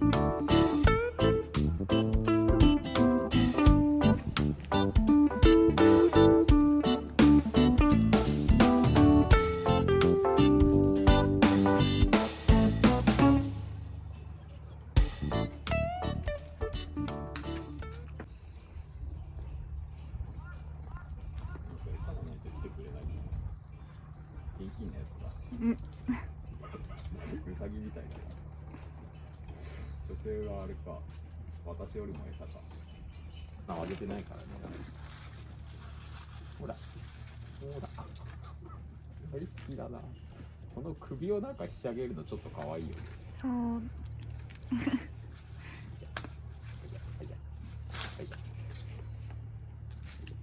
現金のやつだ。うんうさぎみたいな。女性があれか、私よりも餌か。あ、あげてないからね。ほら、ほら。大好きだな。この首をなんかひしゃげるのちょっと可愛いよね。そう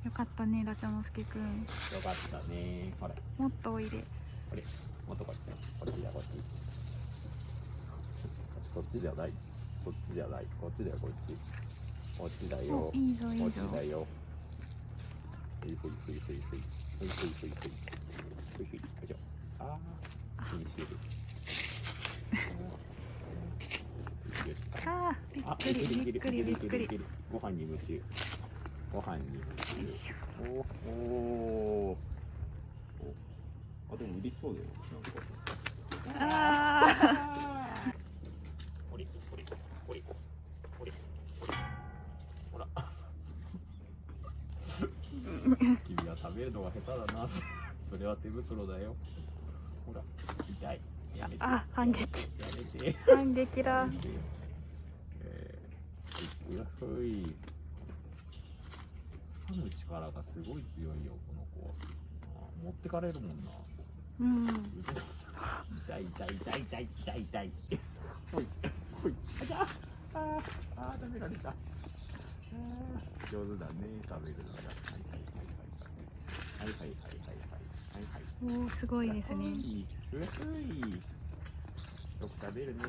よかったねラチャモスケくんよかったね。ほら、もっとおいでこれ、もっとこっちだ。こっちだ、こっち。そっちじゃない。こっちじゃない。こっちだよ、こっち。こっちだよこっちだよ。ふいふいふいふいふい。ふいふいふいふい。ふいふい。よい。ああ、フィニッシュ。あーびっくりびっくりびっくりよご飯に夢中。ご飯に夢おおおあでも嬉しそうだよなんかあほりほりほりほりほりほら君は食べるのが下手だな。それは手袋だよ。ほら痛い。やめて。あ反撃。やめて。ー反撃だ。えー、うわふい。掴む力がすごい強いよこの子は。あ持ってかれるもんな。うん。痛い痛い痛い痛い痛い痛い。ほいほいあちゃ。あーあー食べられた。上手だね食べるのが。はいはいはいはいはいはいはいはいはい。おおすごいですね。うわふい。よく食べるね